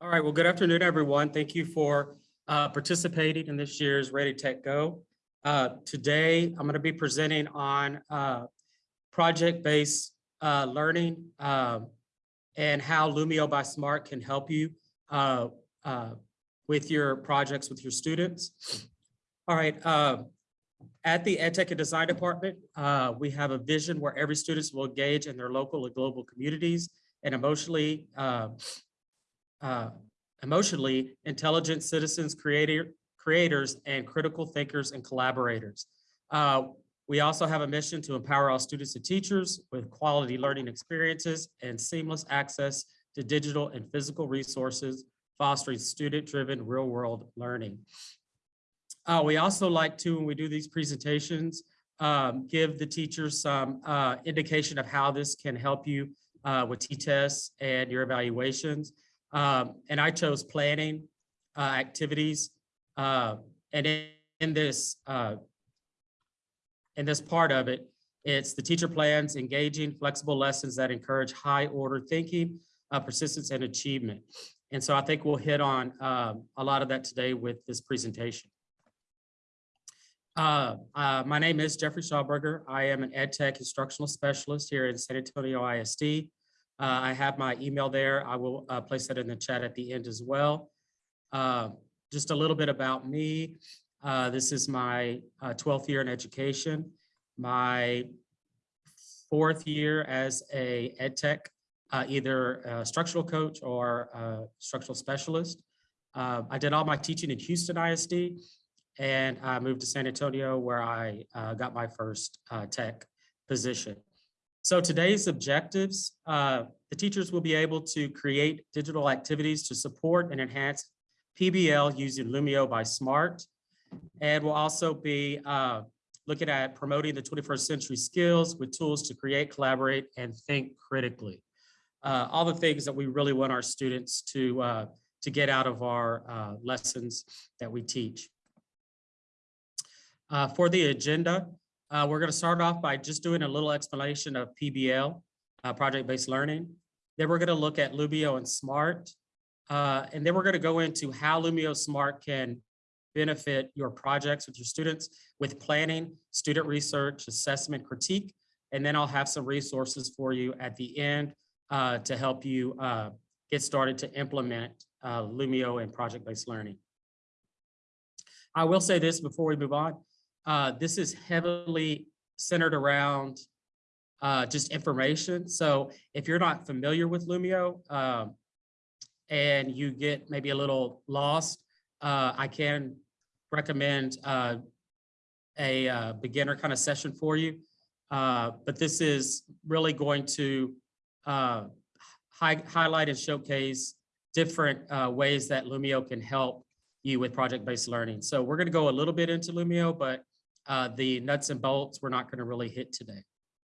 All right, well, good afternoon, everyone. Thank you for uh, participating in this year's Ready Tech Go. Uh, Today, I'm going to be presenting on uh, project-based uh, learning um, and how Lumio by Smart can help you uh, uh, with your projects with your students. All right, at the Ed Tech and Design Department, we have a vision where every student will engage in their local and global communities and emotionally uh, emotionally intelligent citizens, creator, creators, and critical thinkers and collaborators. Uh, we also have a mission to empower all students and teachers with quality learning experiences and seamless access to digital and physical resources, fostering student-driven real-world learning. Uh, we also like to, when we do these presentations, um, give the teachers some uh, indication of how this can help you uh, with T-TESS and your evaluations. Um, and I chose planning uh, activities. Uh, and in, in this uh, in this part of it, it's the teacher plans engaging flexible lessons that encourage high order thinking, uh, persistence, and achievement. And so I think we'll hit on um, a lot of that today with this presentation. Uh, uh, my name is Jeffrey Schauberger. I am an ed tech instructional specialist here in San Antonio ISD. Uh, I have my email there. I will uh, place that in the chat at the end as well. Uh, just a little bit about me. Uh, this is my 12th year in education. My fourth year as a ed tech, either a structural coach or structural specialist. I did all my teaching in Houston ISD and I moved to San Antonio where I uh, got my first uh, tech position. So today's objectives, uh, the teachers will be able to create digital activities to support and enhance PBL using Lumio by Smart. And we'll also be uh, looking at promoting the 21st century skills with tools to create, collaborate, and think critically. Uh, all the things that we really want our students to, uh, to get out of our lessons that we teach. Uh, for the agenda, uh, we're going to start off by just doing a little explanation of PBL, uh, project-based learning. Then we're going to look at Lumio and Smart. Uh, and then we're going to go into how Lumio Smart can benefit your projects with your students with planning, student research, assessment, critique. And then I'll have some resources for you at the end uh, to help you uh, get started to implement Lumio and project-based learning. I will say this before we move on. Uh, this is heavily centered around uh, just information. So if you're not familiar with Lumio um, and you get maybe a little lost, uh, I can recommend uh, a uh, beginner kind of session for you. Uh, but this is really going to hi highlight and showcase different ways that Lumio can help you with project-based learning. So we're going to go a little bit into Lumio, but uh, the nuts and bolts we're not going to really hit today.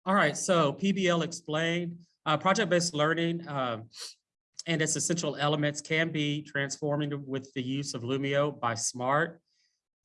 All right, so PBL explained, uh, project-based learning um, and its essential elements can be transforming with the use of Lumio by SMART.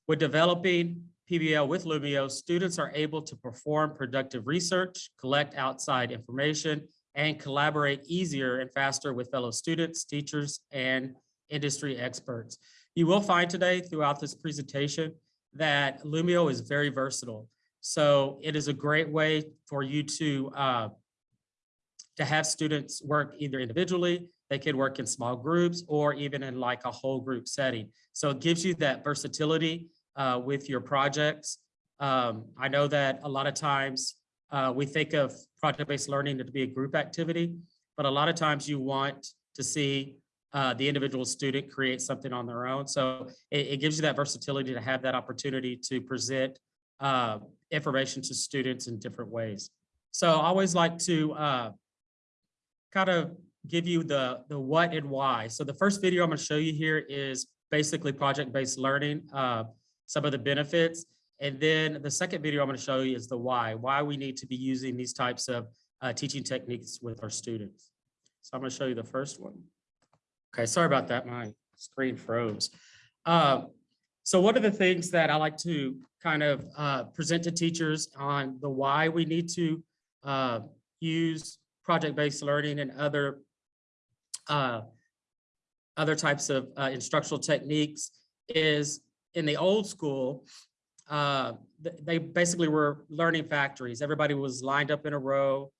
With developing PBL with Lumio, students are able to perform productive research, collect outside information, and collaborate easier and faster with fellow students, teachers, and industry experts. You will find today throughout this presentation that Lumio is very versatile. So it is a great way for you to, uh, to have students work either individually, they could work in small groups or even in like a whole group setting. So it gives you that versatility uh, with your projects. Um, I know that a lot of times uh, we think of project-based learning to be a group activity, but a lot of times you want to see uh, the individual student create something on their own. So it, it, gives you that versatility to have that opportunity to present uh, information to students in different ways. So I always like to uh, kind of give you the, the what and why. So the first video I'm gonna show you here is basically project-based learning, uh, some of the benefits. And then the second video I'm gonna show you is the why, why we need to be using these types of uh, teaching techniques with our students. So I'm gonna show you the first one. Okay, sorry about that. My screen froze. Uh, so one of the things that I like to kind of uh, present to teachers on the why we need to uh, use project-based learning and other uh, other types of uh, instructional techniques is in the old school, uh, th- they basically were learning factories. Everybody was lined up in a row.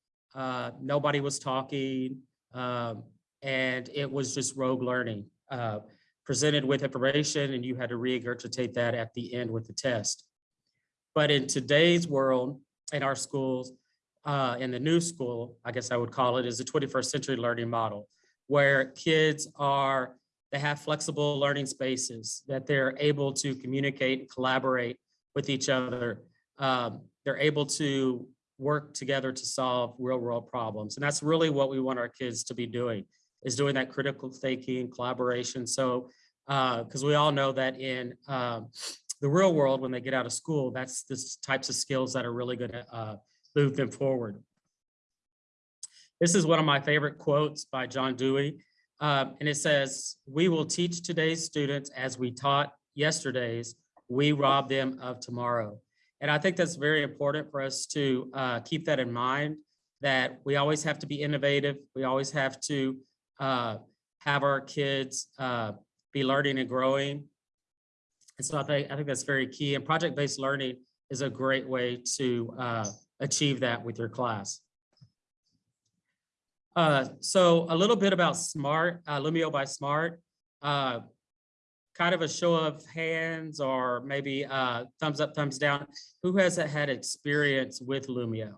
Nobody was talking. um, And it was just rogue learning, uh, presented with information and you had to regurgitate that at the end with the test. But in today's world, in our schools, uh, in the new school, I guess I would call it, is the 21st century learning model, where kids are, they have flexible learning spaces, that they're able to communicate, and collaborate with each other. Um, They're able to work together to solve real world problems. And that's really what we want our kids to be doing, is doing that critical thinking, collaboration. So, because we all know that in um, the real world, when they get out of school, that's the types of skills that are really going to move them forward. This is one of my favorite quotes by John Dewey. um, and it says, "We will teach today's students as we taught yesterday's. We rob them of tomorrow." And I think that's very important for us to uh, keep that in mind, that we always have to be innovative. We always have to uh, have our kids uh, be learning and growing. And so I think, I think that's very key. And project-based learning is a great way to uh, achieve that with your class. Uh, so a little bit about SMART, uh, Lumio by SMART. Uh, kind of a show of hands or maybe uh, thumbs up, thumbs down. Who has had experience with Lumio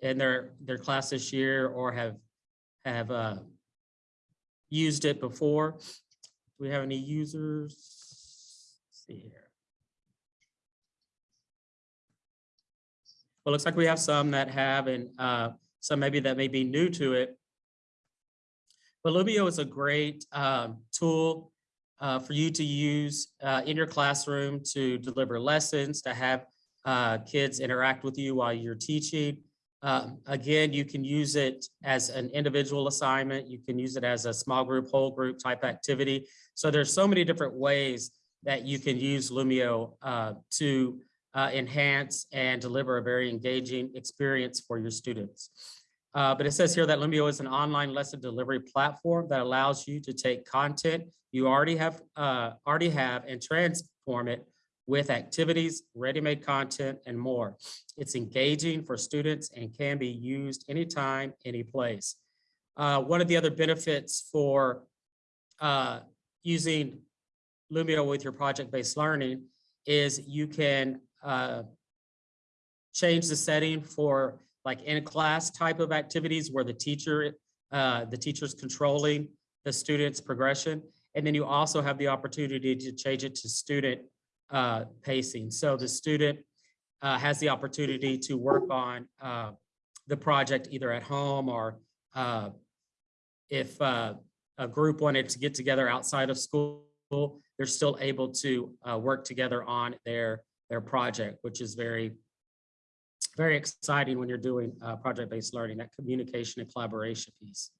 in their, their class this year or have, have uh, used it before? Do we have any users? Let's see here. Well, looks like we have some that have and uh, some maybe that may be new to it. But Lumio is a great um, tool uh, for you to use uh, in your classroom to deliver lessons, to have uh, kids interact with you while you're teaching. Um, again, you can use it as an individual assignment. You can use it as a small group, whole group type activity. So there's so many different ways that you can use Lumio uh, to uh, enhance and deliver a very engaging experience for your students. Uh, but it says here that Lumio is an online lesson delivery platform that allows you to take content you already have, uh, already have and transform it with activities, ready-made content, and more. It's engaging for students and can be used anytime, any place. Uh, one of the other benefits for uh, using Lumio with your project-based learning is you can uh, change the setting for like in-class type of activities where the teacher, uh, the teacher's controlling the student's progression. And then you also have the opportunity to change it to student uh, pacing. So the student uh, has the opportunity to work on uh, the project either at home or uh, if uh, a group wanted to get together outside of school, they're still able to uh, work together on their, their project, which is very, very exciting when you're doing project-based learning, that communication and collaboration piece.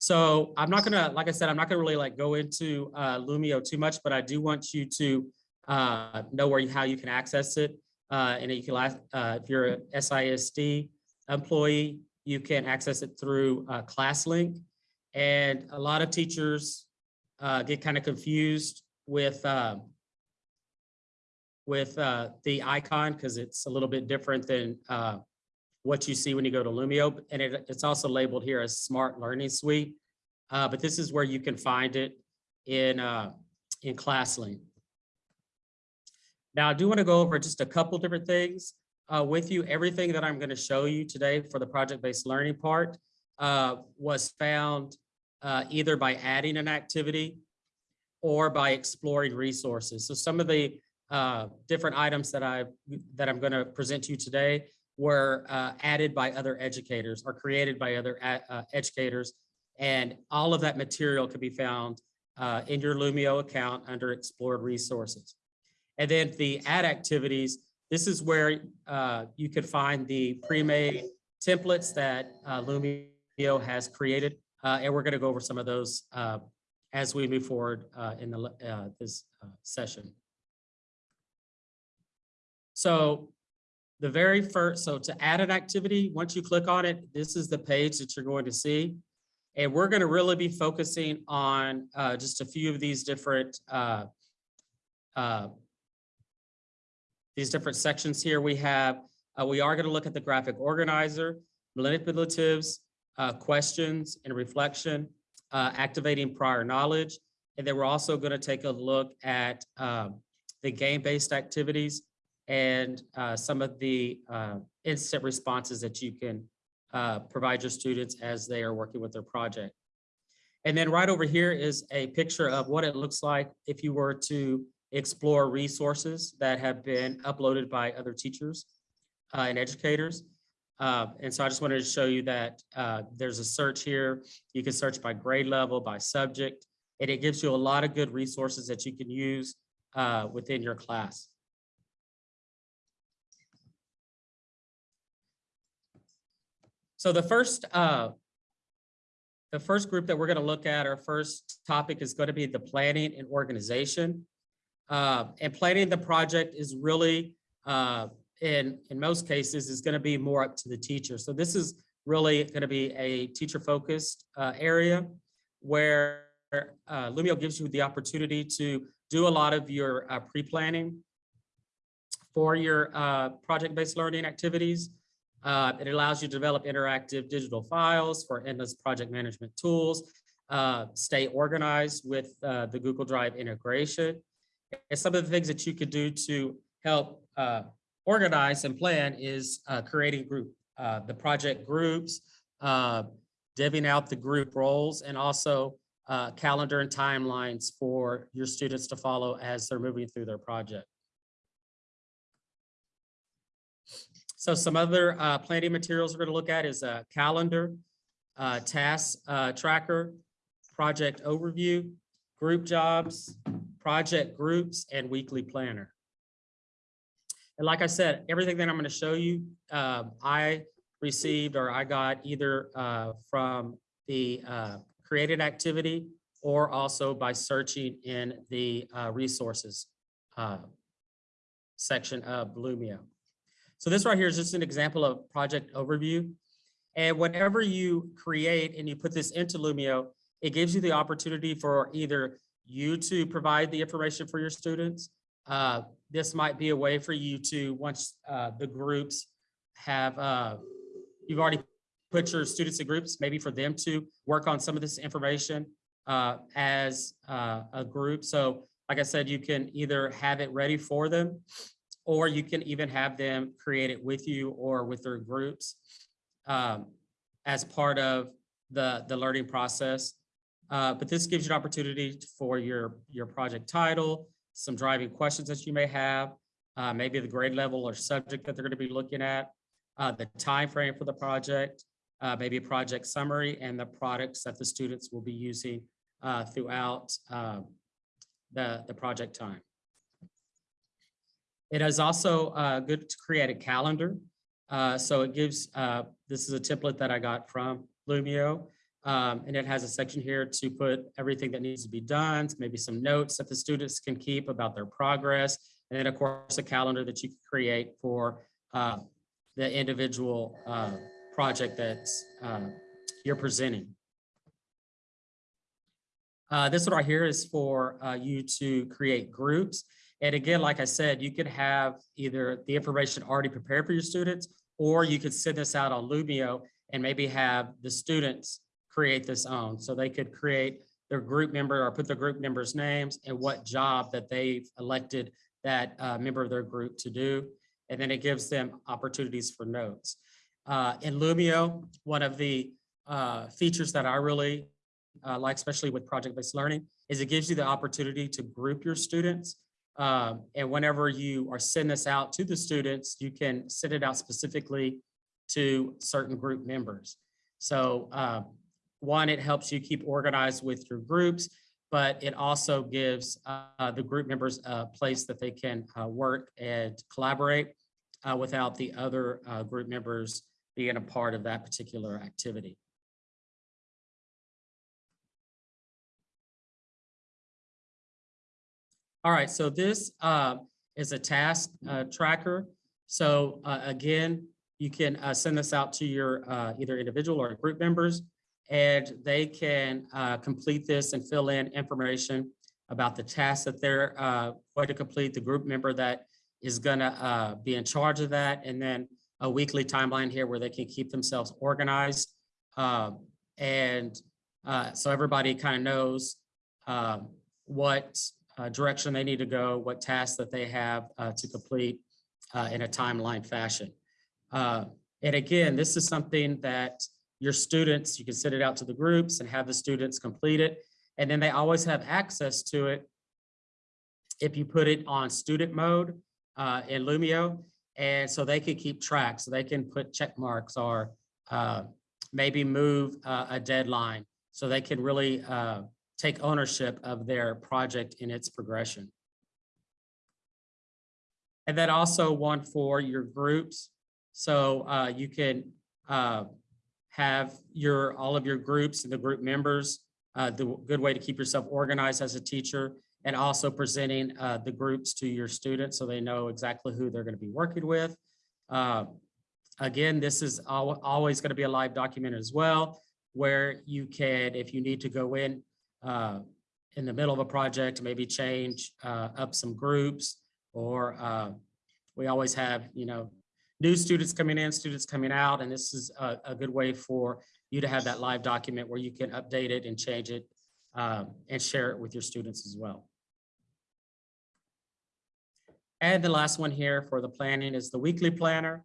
So I'm not gonna, like I said, I'm not gonna really like go into uh, Lumio too much, but I do want you to uh, know where you, how you can access it. Uh, and you can, uh, if you're a SISD employee, you can access it through uh, ClassLink. And a lot of teachers uh, get kind of confused with um, with uh, the icon because it's a little bit different than uh, what you see when you go to Lumio. And it, it's also labeled here as Smart Learning Suite. Uh, but this is where you can find it in, uh, in ClassLink. Now, I do want to go over just a couple different things uh, with you. Everything that I'm going to show you today for the project-based learning part uh, was found uh, either by adding an activity or by exploring resources. So some of the uh, different items that I that I'm going to present to you today were uh, added by other educators or created by other uh, educators. And all of that material can be found uh, in your Lumio account under explored resources. And then the add activities, this is where uh, you could find the pre-made templates that uh, Lumio has created. Uh, and we're gonna go over some of those as we move forward in the, this session. So the very first, so to add an activity, once you click on it, this is the page that you're going to see. And we're going to really be focusing on uh, just a few of these different uh, uh, these different sections here. We have, uh, we are going to look at the graphic organizer, manipulatives, uh, questions and reflection, uh, activating prior knowledge. And then we're also going to take a look at um, the game-based activities and uh, some of the uh, instant responses that you can uh, provide your students as they are working with their project. And then right over here is a picture of what it looks like if you were to explore resources that have been uploaded by other teachers uh, and educators. Uh, and so I just wanted to show you that uh, there's a search here. You can search by grade level, by subject, and it gives you a lot of good resources that you can use uh, within your class. So the first, uh, the first group that we're going to look at, our first topic is going to be the planning and organization. Uh, and planning the project is really, uh, in, in most cases, is going to be more up to the teacher. So this is really going to be a teacher-focused uh, area where uh, Lumio gives you the opportunity to do a lot of your uh, pre-planning for your uh, project-based learning activities. Uh, it allows you to develop interactive digital files for endless project management tools, uh, stay organized with uh, the Google Drive integration. And some of the things that you could do to help uh, organize and plan is uh, creating group, uh, the project groups, divvying out the group roles, and also calendar and timelines for your students to follow as they're moving through their project. So some other uh, planning materials we're going to look at is a calendar, uh, task uh, tracker, project overview, group jobs, project groups, and weekly planner. And like I said, everything that I'm going to show you, uh, I received or I got either uh, from the uh, created activity or also by searching in the uh, resources uh, section of Lumio. So this right here is just an example of project overview. And whenever you create and you put this into Lumio, it gives you the opportunity for either you to provide the information for your students. Uh, this might be a way for you to, once uh, the groups have, uh, you've already put your students in groups, maybe for them to work on some of this information uh, as uh, a group. So like I said, you can either have it ready for them or you can even have them create it with you or with their groups um, as part of the, the learning process. Uh, but this gives you an opportunity for your, your project title, some driving questions that you may have, uh, maybe the grade level or subject that they're going to be looking at, uh, the time frame for the project, uh, maybe a project summary, and the products that the students will be using uh, throughout um, the, the project time. It is also uh, good to create a calendar. Uh, so it gives, uh, this is a template that I got from Lumio. Um, and it has a section here to put everything that needs to be done, maybe some notes that the students can keep about their progress. And then of course, a calendar that you can create for uh, the individual uh, project that uh, you're presenting. this one right here is for you to create groups. And again, like I said, you could have either the information already prepared for your students, or you could send this out on Lumio and maybe have the students create this own. So they could create their group member or put their group members' names and what job that they've elected that uh, member of their group to do. And then it gives them opportunities for notes. Uh, in Lumio, one of the uh, features that I really uh, like, especially with project-based learning, is it gives you the opportunity to group your students um, and whenever you are sending this out to the students, you can send it out specifically to certain group members. So uh, one, it helps you keep organized with your groups, but it also gives uh, the group members a place that they can uh, work and collaborate uh, without the other uh, group members being a part of that particular activity. All right, so this uh, is a task uh, tracker. So uh, again, you can uh, send this out to your uh, either individual or group members. And they can uh, complete this and fill in information about the tasks that they're going to complete, the group member that is gonna be in charge of that, and then a weekly timeline here where they can keep themselves organized. Um, And so everybody kind of knows um, what direction they need to go, what tasks that they have uh, to complete uh, in a timeline fashion. Uh, And again, this is something that your students, you can send it out to the groups and have the students complete it. And then they always have access to it if you put it on student mode uh, in Lumio. And so they can keep track, so they can put check marks or uh, maybe move uh, a deadline. So they can really uh, take ownership of their project in its progression. And then also one for your groups. So uh, you can uh, have your, all of your groups and the group members, uh, the good way to keep yourself organized as a teacher and also presenting uh, the groups to your students so they know exactly who they're going to be working with. Uh, Again, this is al- always going to be a live document as well, where you can, if you need to go in uh, in the middle of a project, maybe change uh, up some groups, or uh, we always have, you know, new students coming in, students coming out, and this is a, a good way for you to have that live document where you can update it and change it um, and share it with your students as well. And the last one here for the planning is the weekly planner.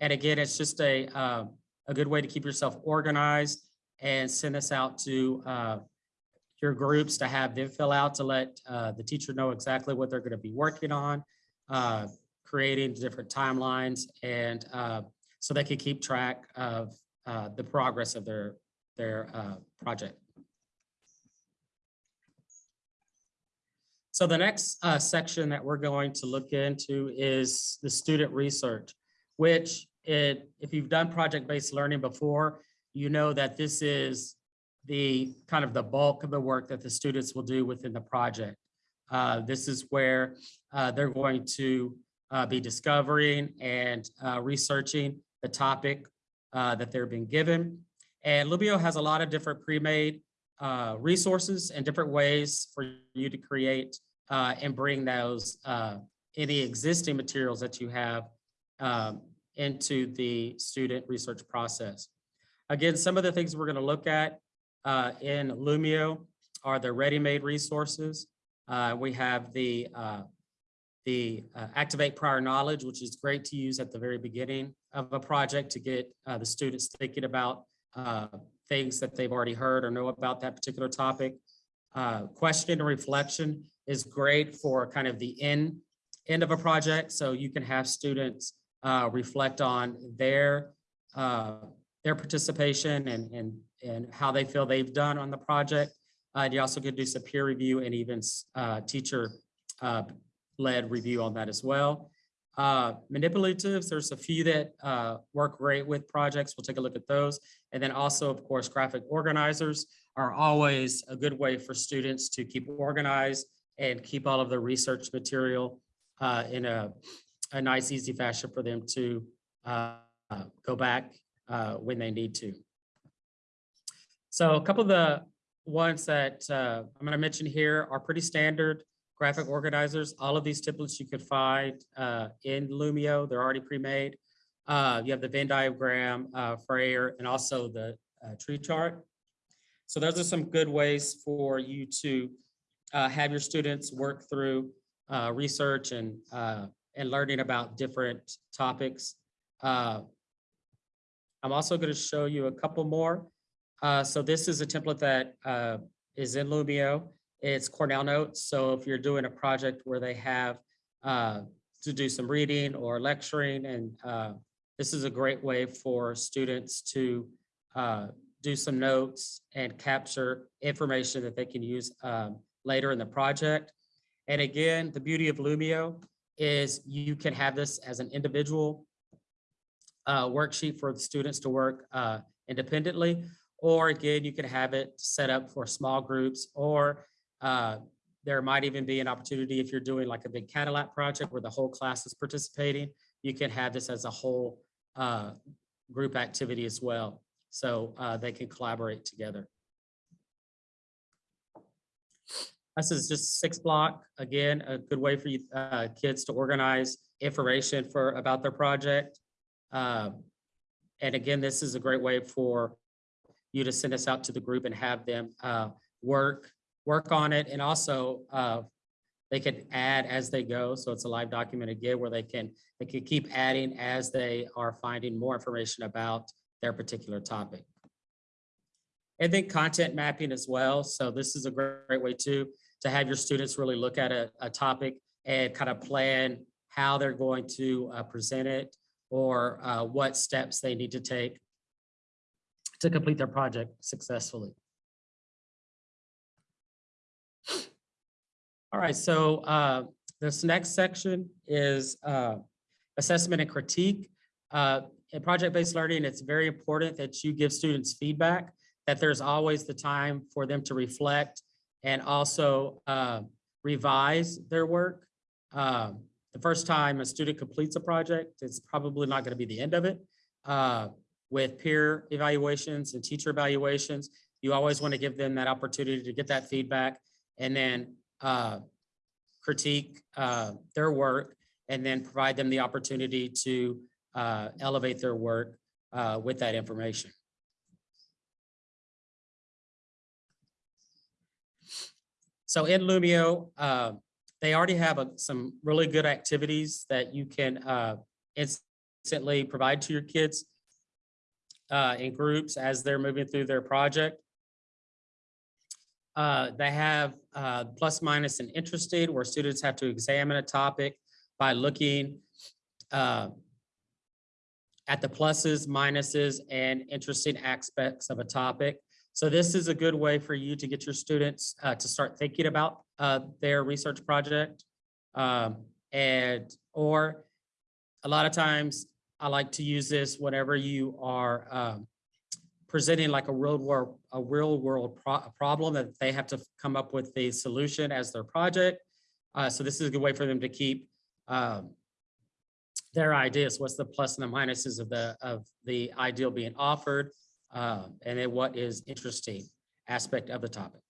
And again, it's just a, uh, a good way to keep yourself organized and send this out to uh, your groups to have them fill out to let uh, the teacher know exactly what they're going to be working on, uh, creating different timelines, and uh, so they can keep track of uh, the progress of their, their uh, project. So the next uh, section that we're going to look into is the student research, which it, if you've done project-based learning before, you know that this is the kind of the bulk of the work that the students will do within the project. Uh, This is where uh, they're going to uh, be discovering and uh, researching the topic uh, that they're being given. And Lumio has a lot of different pre-made uh, resources and different ways for you to create and bring those, any existing materials that you have um, into the student research process. Again, some of the things we're going to look at uh, in Lumio are the ready-made resources. Uh, We have the, uh, the uh, Activate Prior Knowledge, which is great to use at the very beginning of a project to get uh, the students thinking about uh, things that they've already heard or know about that particular topic. Question and reflection is great for kind of the end, end of a project. So you can have students reflect on their, their participation and, and, and how they feel they've done on the project. Uh, you also could do some peer review and even uh, teacher uh, led review on that as well. Uh, manipulatives, there's a few that uh, work great with projects. We'll take a look at those. And then also, of course, graphic organizers are always a good way for students to keep organized and keep all of the research material uh, in a, a nice, easy fashion for them to go back uh, when they need to. So a couple of the ones that uh, I'm going to mention here are pretty standard graphic organizers. All of these templates you could find uh, in Lumio. They're already pre-made. Uh, You have the Venn diagram, uh, Frayer, and also the uh, tree chart. So those are some good ways for you to uh, have your students work through uh, research and, uh, and learning about different topics. I'm also going to show you a couple more. Uh, So this is a template that uh, is in Lumio. It's Cornell Notes. So if you're doing a project where they have uh, to do some reading or lecturing, and uh, this is a great way for students to uh, do some notes and capture information that they can use um, later in the project. And again, the beauty of Lumio is you can have this as an individual uh, worksheet for the students to work uh, independently. Or again, you can have it set up for small groups or uh, there might even be an opportunity if you're doing like a big Cadillac project where the whole class is participating, you can have this as a whole uh, group activity as well. so uh, they can collaborate together. This is just six block, again, a good way for you, uh, kids to organize information for, about their project. Um, And again, this is a great way for you to send us out to the group and have them uh, work, work on it. And also, uh, they can add as they go. So it's a live document again where they can, they can keep adding as they are finding more information about their particular topic. And then content mapping as well. So this is a great, great way too, to have your students really look at a, a topic and kind of plan how they're going to uh, present it or uh, what steps they need to take to complete their project successfully. All right, so uh, this next section is uh, assessment and critique. Uh, In project-based learning, it's very important that you give students feedback, that there's always the time for them to reflect and also uh, revise their work. Um, The first time a student completes a project, it's probably not going to be the end of it. Uh, With peer evaluations and teacher evaluations, you always want to give them that opportunity to get that feedback and then uh, critique uh, their work and then provide them the opportunity to uh, elevate their work uh, with that information. So in Lumio, uh, they already have a- some really good activities that you can uh, instantly provide to your kids uh, in groups as they're moving through their project. Uh, They have uh, plus, minus, and interested, where students have to examine a topic by looking uh, at the pluses, minuses, and interesting aspects of a topic. So this is a good way for you to get your students uh, to start thinking about uh, their research project. Um, And, or a lot of times, I like to use this whenever you are um, presenting like a real world, a real world pro- problem that they have to come up with the solution as their project. Uh, so this is a good way for them to keep um, their ideas. What's the plus and the minuses of the, of the ideal being offered? uh, and then what is interesting aspect of the topic.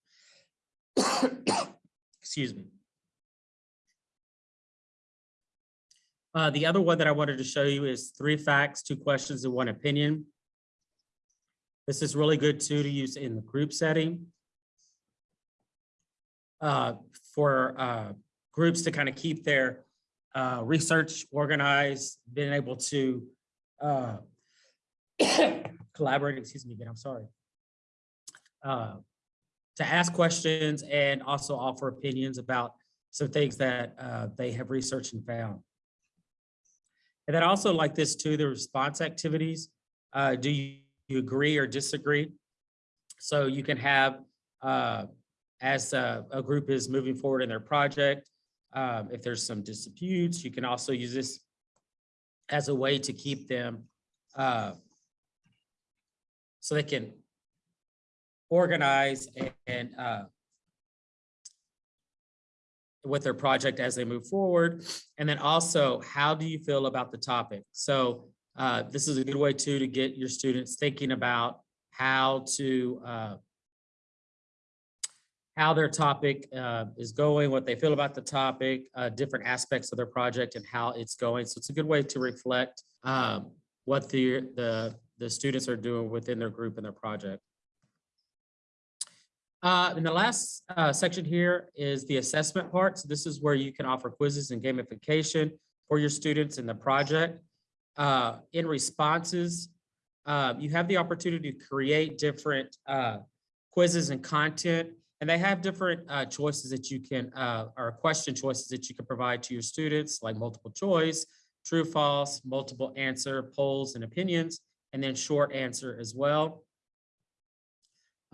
Excuse me. Uh, the other one that I wanted to show you is three facts, two questions, and one opinion. This is really good too to use in the group setting. Uh, for uh, groups to kind of keep their uh, research organized, being able to uh, collaborate, excuse me again, I'm sorry. Uh, To ask questions and also offer opinions about some things that uh, they have researched and found. And then also like this too, the response activities. Uh, Do you you agree or disagree? So you can have, uh, as a, a group is moving forward in their project, um, if there's some disputes, you can also use this as a way to keep them uh, so they can organize and- and uh, with their project as they move forward. And then also, how do you feel about the topic? So uh, this is a good way too to get your students thinking about how to uh, how their topic uh, is going, what they feel about the topic, uh, different aspects of their project and how it's going. So it's a good way to reflect um, what the, the, the students are doing within their group and their project. Uh, and the last uh, section here is the assessment part. So this is where you can offer quizzes and gamification for your students in the project. Uh, in responses, uh, you have the opportunity to create different uh, quizzes and content, and they have different uh, choices that you can, or question choices that you can provide to your students, like multiple choice, true, false, multiple answer, polls, and opinions, and then short answer as well.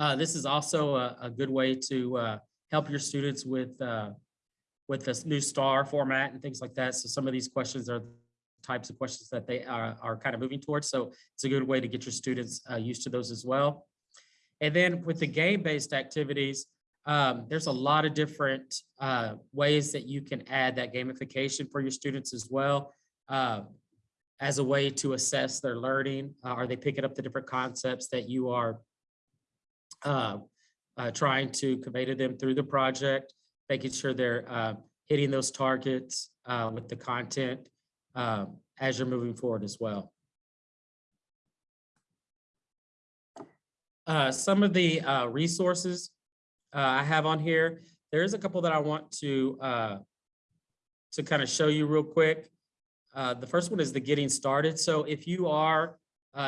Uh, this is also a, a good way to uh, help your students with uh, with this new STAAR format and things like that. So some of these questions are types of questions that they are, are kind of moving towards. So it's a good way to get your students uh, used to those as well. And then with the game-based activities, um, there's a lot of different uh, ways that you can add that gamification for your students as well. Uh, as a way to assess their learning. Uh, Are they picking up the different concepts that you are uh, uh, trying to convey to them through the project, making sure they're uh, hitting those targets uh, with the content uh, as you're moving forward as well. Uh, Some of the uh, resources I have on here, there's a couple that I want to to kind of show you real quick. The first one is the getting started. So if you are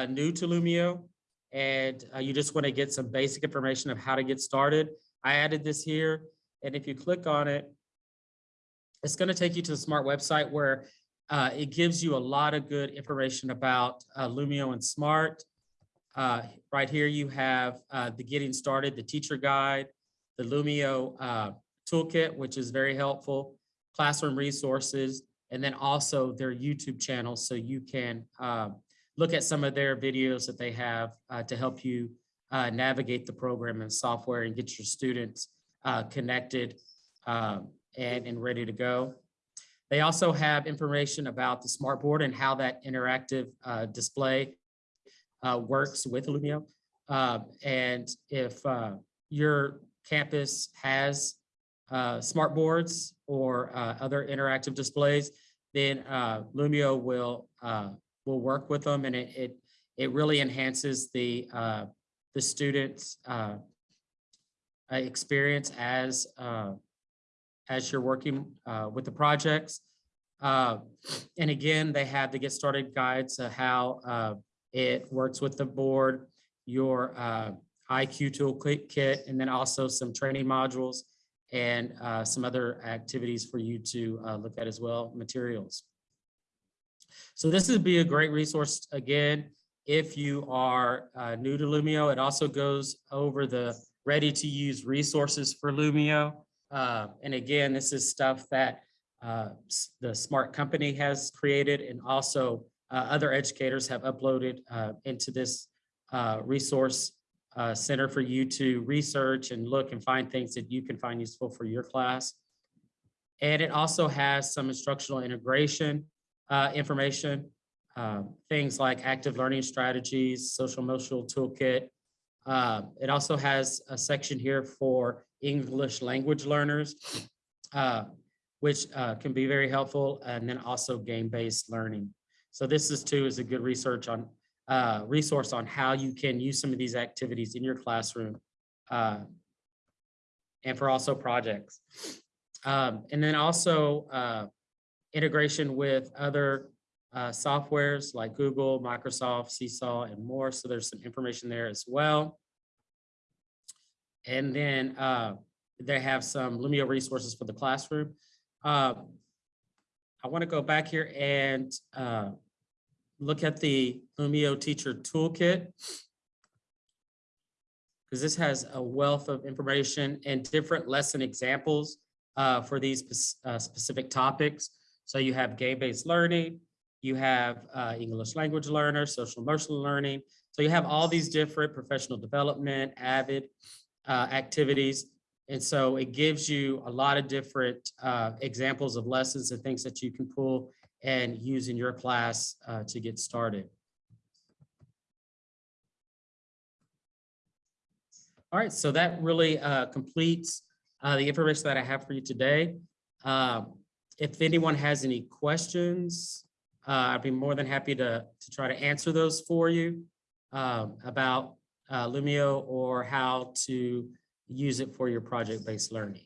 new to Lumio and uh, you just want to get some basic information of how to get started, I added this here. And if you click on it, it's going to take you to the smart website where uh, it gives you a lot of good information about uh, Lumio and Smart. Uh, right here, you have uh, the getting started, the teacher guide, the Lumio uh, toolkit, which is very helpful, classroom resources, and then also their YouTube channel. So you can uh, look at some of their videos that they have uh, to help you uh, navigate the program and software and get your students uh, connected um, and, and ready to go. They also have information about the smartboard and how that interactive uh, display uh, works with Lumio. Uh, and if uh, your campus has uh, smart boards or other interactive displays, then Lumio will will work with them, and it it, it really enhances the uh, the students' uh, uh, experience as uh, as you're working uh, with the projects. Uh, and again, they have the get started guides of how it works with the board, your IQ toolkit, and then also some training modules and some other activities for you to look at as well, materials. So this would be a great resource again, if you are uh, new to Lumio. It also goes over the ready to use resources for Lumio. Uh, and again, this is stuff that uh, the smart company has created and also uh, other educators have uploaded uh, into this uh, resource center for you to research and look and find things that you can find useful for your class. And it also has some instructional integration uh, information, uh, things like active learning strategies, social emotional toolkit. Uh, It also has a section here for English language learners, uh, which uh, can be very helpful, and then also game-based learning. So this is too is a good research on uh, resource on how you can use some of these activities in your classroom and for also projects. Um, and then also integration with other uh, softwares like Google, Microsoft, Seesaw, and more. So there's some information there as well. And then uh, they have some Lumio resources for the classroom. Uh, I want to go back here and uh, look at the Lumio Teacher Toolkit. Because this has a wealth of information and different lesson examples uh, for these uh, specific topics. So you have game-based learning, you have uh, English language learners, social emotional learning. So you have all these different professional development, avid uh, activities. And so it gives you a lot of different uh, examples of lessons and things that you can pull and use in your class uh, to get started. All right, so that really uh, completes uh, the information that I have for you today. Um, If anyone has any questions, uh, I'd be more than happy to, to try to answer those for you um, about uh, Lumio or how to use it for your project-based learning.